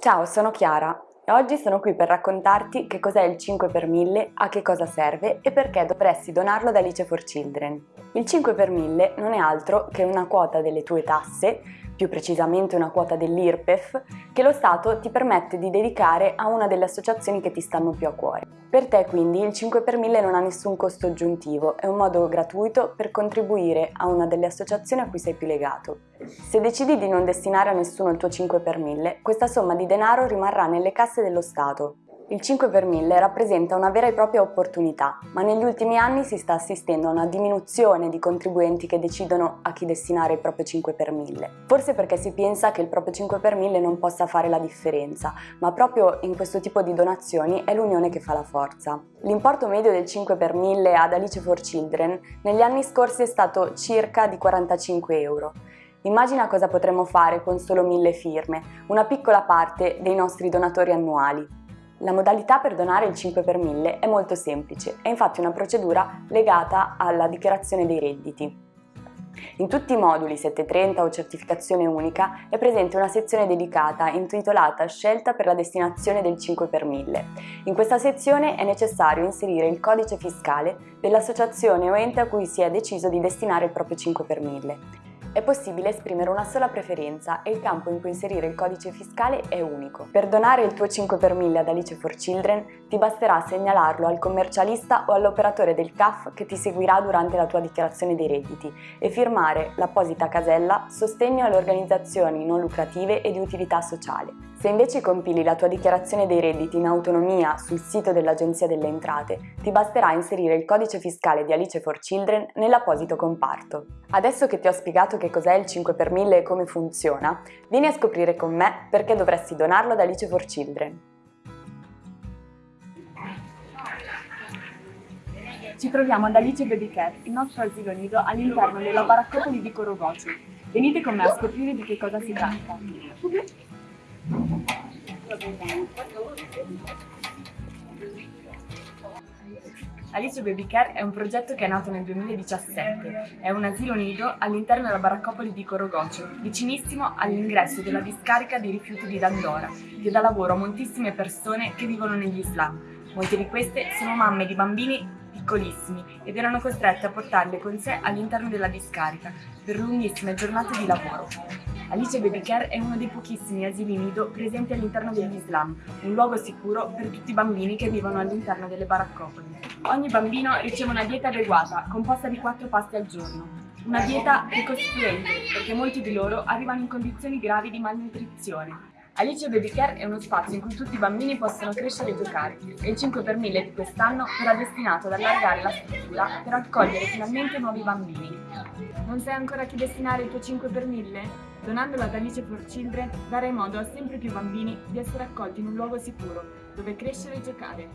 Ciao, sono Chiara e oggi sono qui per raccontarti che cos'è il 5 per 1000, a che cosa serve e perché dovresti donarlo da Alice for Children. Il 5 per 1000 non è altro che una quota delle tue tasse più precisamente una quota dell'IRPEF, che lo Stato ti permette di dedicare a una delle associazioni che ti stanno più a cuore. Per te quindi il 5 per 1000 non ha nessun costo aggiuntivo, è un modo gratuito per contribuire a una delle associazioni a cui sei più legato. Se decidi di non destinare a nessuno il tuo 5 per 1000, questa somma di denaro rimarrà nelle casse dello Stato, il 5 per 1000 rappresenta una vera e propria opportunità, ma negli ultimi anni si sta assistendo a una diminuzione di contribuenti che decidono a chi destinare il proprio 5 per 1000. Forse perché si pensa che il proprio 5 per 1000 non possa fare la differenza, ma proprio in questo tipo di donazioni è l'unione che fa la forza. L'importo medio del 5 per 1000 ad Alice for Children negli anni scorsi è stato circa di 45 euro. Immagina cosa potremmo fare con solo 1000 firme, una piccola parte dei nostri donatori annuali. La modalità per donare il 5 per 1000 è molto semplice, è infatti una procedura legata alla dichiarazione dei redditi. In tutti i moduli 730 o certificazione unica è presente una sezione dedicata intitolata Scelta per la destinazione del 5 per 1000. In questa sezione è necessario inserire il codice fiscale dell'associazione o ente a cui si è deciso di destinare il proprio 5 per 1000. È possibile esprimere una sola preferenza e il campo in cui inserire il codice fiscale è unico. Per donare il tuo 5 per 1000 ad Alice for Children ti basterà segnalarlo al commercialista o all'operatore del CAF che ti seguirà durante la tua dichiarazione dei redditi e firmare l'apposita casella Sostegno alle organizzazioni non lucrative e di utilità sociale. Se invece compili la tua dichiarazione dei redditi in autonomia sul sito dell'Agenzia delle Entrate, ti basterà inserire il codice fiscale di Alice for Children nell'apposito comparto. Adesso che ti ho spiegato che cos'è il 5 per 1000 e come funziona, vieni a scoprire con me perché dovresti donarlo ad Alice for Children. Ci troviamo ad Alice Baby Care, il nostro asilo nido all'interno della baraccopoli di Corogocio. Venite con me a scoprire di che cosa si tratta. Alice Baby Care è un progetto che è nato nel 2017. È un asilo nido all'interno della baraccopoli di Corogocio, vicinissimo all'ingresso della discarica dei rifiuti di Dandora, che dà lavoro a moltissime persone che vivono negli slam. Molte di queste sono mamme di bambini piccolissimi ed erano costrette a portarli con sé all'interno della discarica per lunghissime giornate di lavoro. Alice Baby Care è uno dei pochissimi asili nido presenti all'interno degli Islam, un luogo sicuro per tutti i bambini che vivono all'interno delle baraccopoli. Ogni bambino riceve una dieta adeguata, composta di quattro pasti al giorno. Una dieta ricostituente, perché molti di loro arrivano in condizioni gravi di malnutrizione. Alice Baby Care è uno spazio in cui tutti i bambini possono crescere e giocare e il 5 per 1000 di quest'anno sarà destinato ad allargare la struttura per accogliere finalmente nuovi bambini. Non sai ancora a chi destinare il tuo 5 per 1000? Donandolo ad Alice for Children darai modo a sempre più bambini di essere accolti in un luogo sicuro, dove crescere e giocare.